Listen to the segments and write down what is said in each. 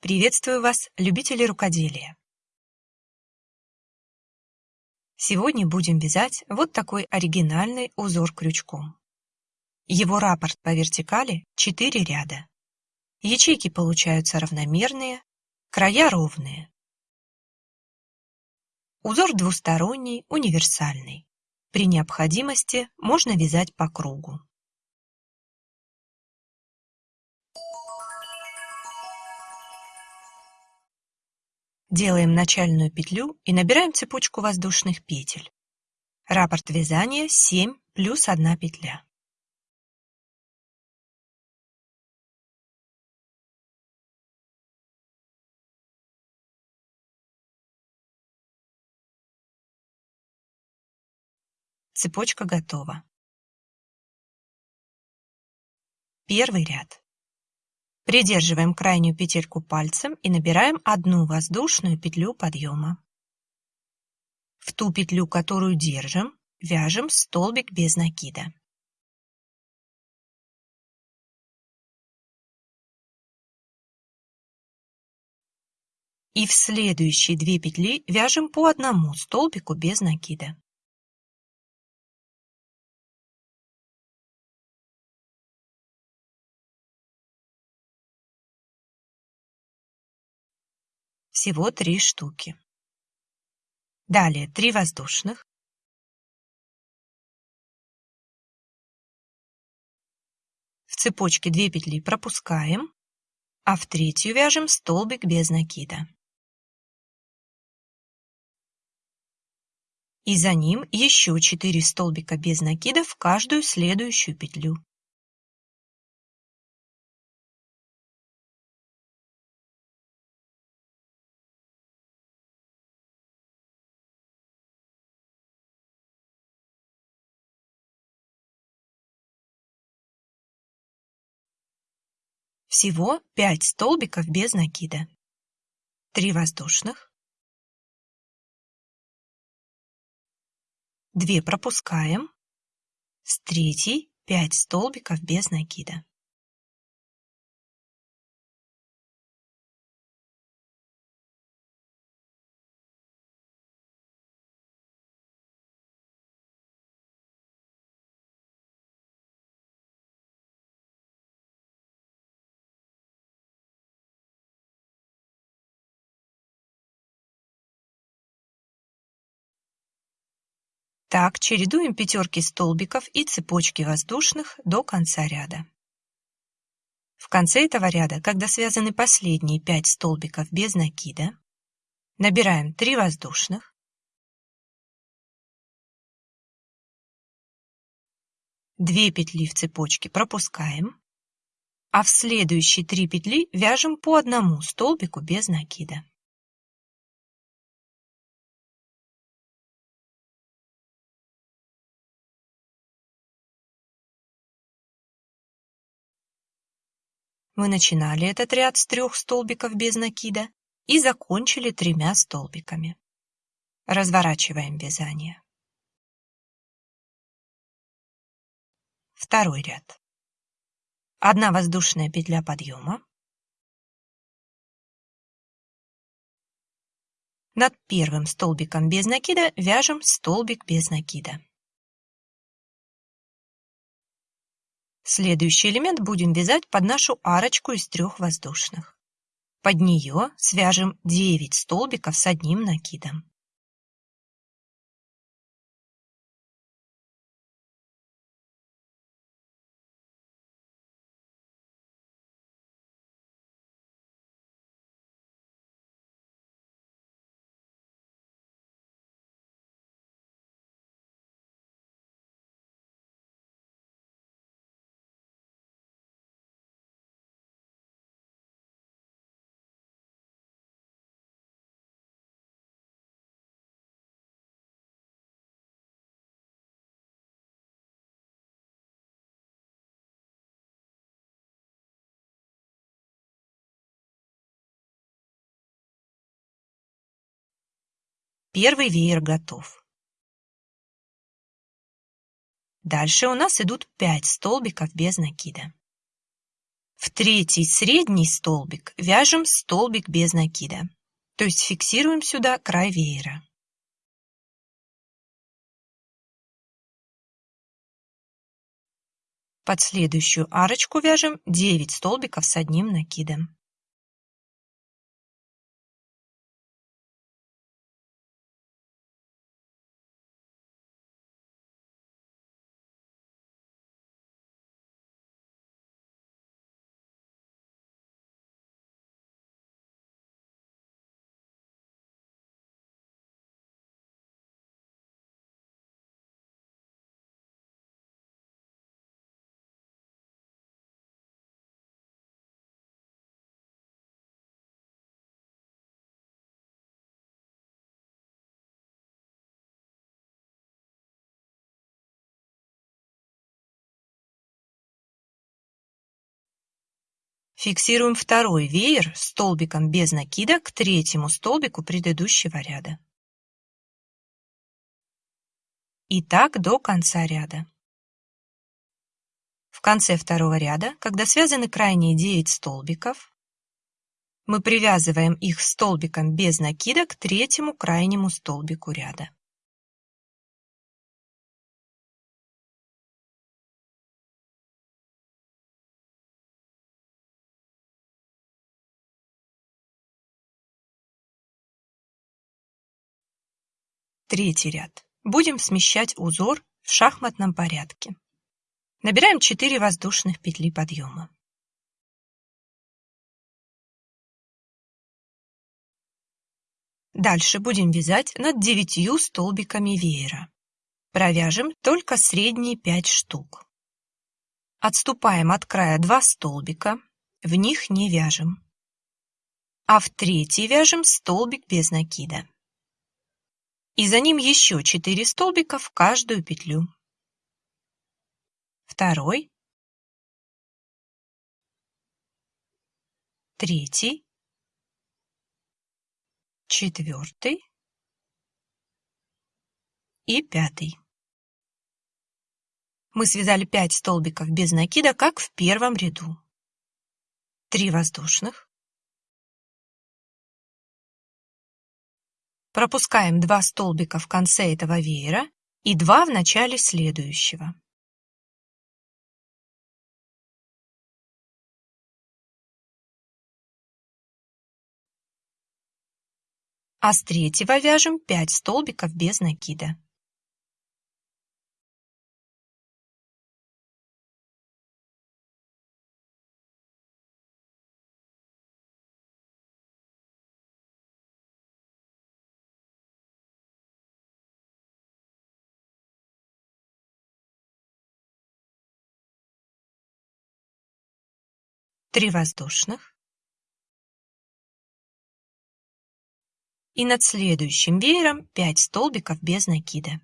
Приветствую вас, любители рукоделия! Сегодня будем вязать вот такой оригинальный узор крючком. Его раппорт по вертикали 4 ряда. Ячейки получаются равномерные, края ровные. Узор двусторонний, универсальный. При необходимости можно вязать по кругу. Делаем начальную петлю и набираем цепочку воздушных петель. Раппорт вязания 7 плюс 1 петля. Цепочка готова. Первый ряд. Придерживаем крайнюю петельку пальцем и набираем одну воздушную петлю подъема. В ту петлю, которую держим, вяжем столбик без накида. И в следующие две петли вяжем по одному столбику без накида. Всего три штуки. Далее три воздушных. В цепочке 2 петли пропускаем, а в третью вяжем столбик без накида. И за ним еще 4 столбика без накида в каждую следующую петлю. Всего 5 столбиков без накида. 3 воздушных. 2 пропускаем. С третьей 5 столбиков без накида. Так чередуем пятерки столбиков и цепочки воздушных до конца ряда. В конце этого ряда, когда связаны последние 5 столбиков без накида, набираем 3 воздушных, Две петли в цепочке пропускаем, а в следующие три петли вяжем по одному столбику без накида. Мы начинали этот ряд с трех столбиков без накида и закончили тремя столбиками. Разворачиваем вязание. Второй ряд. Одна воздушная петля подъема. Над первым столбиком без накида вяжем столбик без накида. Следующий элемент будем вязать под нашу арочку из трех воздушных. Под нее свяжем 9 столбиков с одним накидом. Первый веер готов. Дальше у нас идут 5 столбиков без накида. В третий средний столбик вяжем столбик без накида, то есть фиксируем сюда край веера. Под следующую арочку вяжем 9 столбиков с одним накидом. Фиксируем второй веер столбиком без накида к третьему столбику предыдущего ряда. И так до конца ряда. В конце второго ряда, когда связаны крайние 9 столбиков, мы привязываем их столбиком без накида к третьему крайнему столбику ряда. Третий ряд. Будем смещать узор в шахматном порядке. Набираем 4 воздушных петли подъема. Дальше будем вязать над 9 столбиками веера. Провяжем только средние 5 штук. Отступаем от края 2 столбика, в них не вяжем. А в третий вяжем столбик без накида и за ним еще 4 столбика в каждую петлю. Второй, третий, четвертый и пятый. Мы связали 5 столбиков без накида, как в первом ряду. 3 воздушных, Пропускаем два столбика в конце этого веера и два в начале следующего. А с третьего вяжем 5 столбиков без накида. Три воздушных. И над следующим веером 5 столбиков без накида.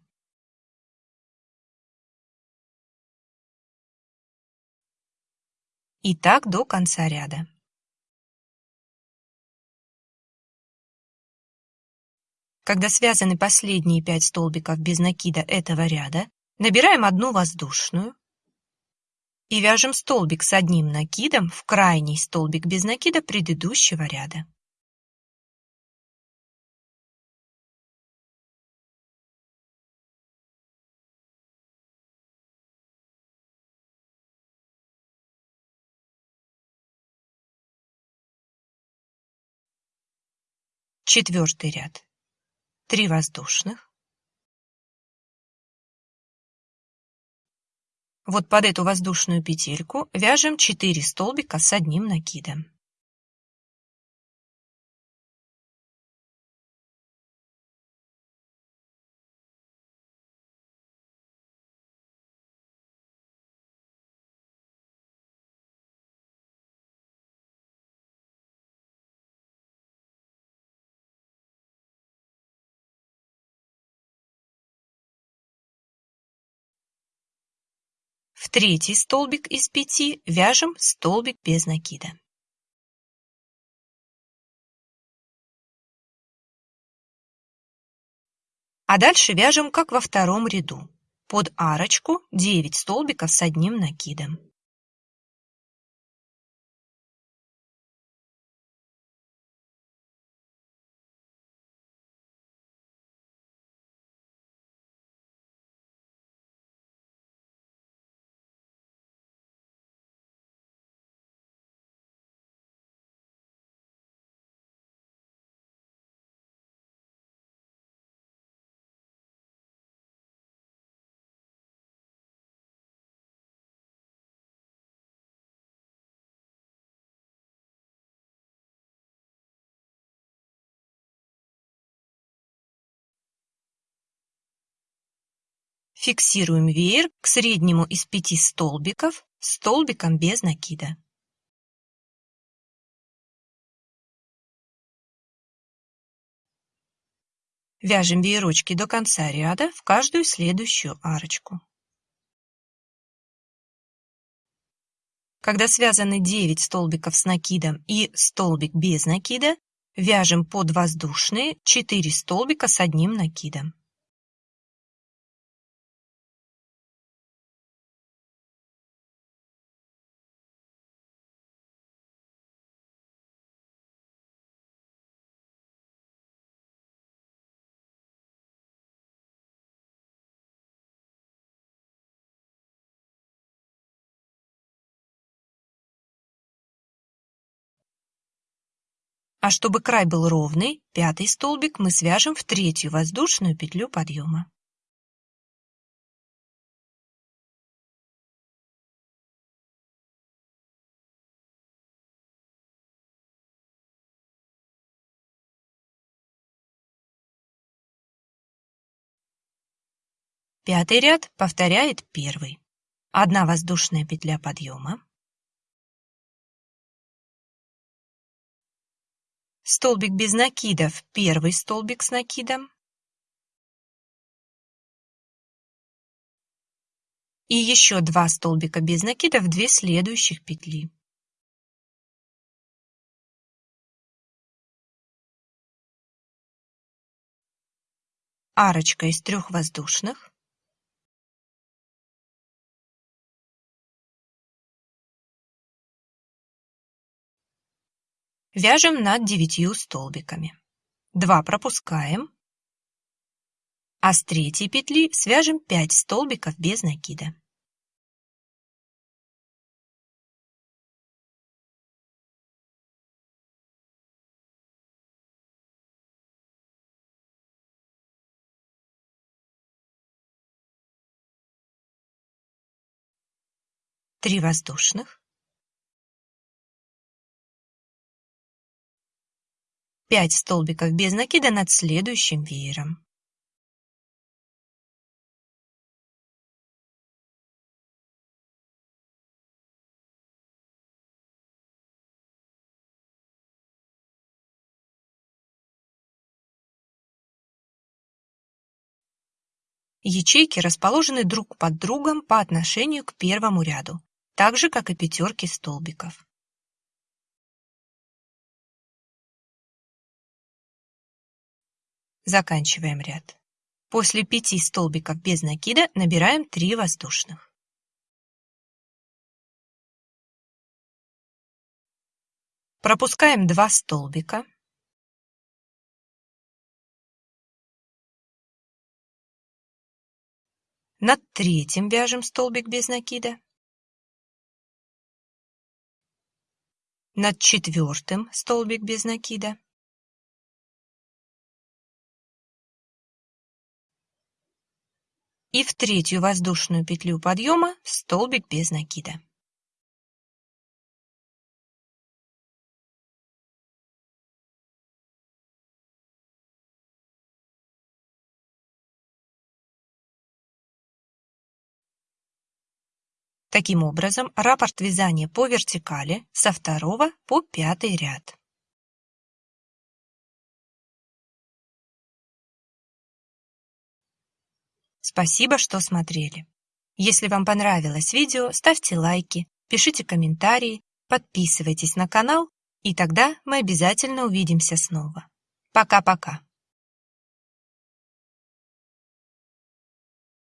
И так до конца ряда. Когда связаны последние 5 столбиков без накида этого ряда, набираем одну воздушную, и вяжем столбик с одним накидом в крайний столбик без накида предыдущего ряда. Четвертый ряд. Три воздушных. Вот под эту воздушную петельку вяжем 4 столбика с одним накидом. Третий столбик из пяти вяжем столбик без накида. А дальше вяжем, как во втором ряду. Под арочку 9 столбиков с одним накидом. Фиксируем веер к среднему из пяти столбиков столбиком без накида. Вяжем веерочки до конца ряда в каждую следующую арочку. Когда связаны 9 столбиков с накидом и столбик без накида, вяжем под воздушные 4 столбика с одним накидом. А чтобы край был ровный, пятый столбик мы свяжем в третью воздушную петлю подъема. Пятый ряд повторяет первый. Одна воздушная петля подъема, столбик без накидов, первый столбик с накидом и еще два столбика без накидов, две следующих петли. Арочка из трех воздушных. Вяжем над девятью столбиками. 2 пропускаем, а с третьей петли свяжем 5 столбиков без накида. Три воздушных. 5 столбиков без накида над следующим веером. Ячейки расположены друг под другом по отношению к первому ряду, так же, как и пятерки столбиков. Заканчиваем ряд. После пяти столбиков без накида набираем 3 воздушных. Пропускаем 2 столбика. Над третьим вяжем столбик без накида. Над четвертым столбик без накида. И в третью воздушную петлю подъема столбик без накида. Таким образом, раппорт вязания по вертикали со второго по пятый ряд. Спасибо, что смотрели. Если вам понравилось видео, ставьте лайки, пишите комментарии, подписывайтесь на канал, и тогда мы обязательно увидимся снова. Пока-пока.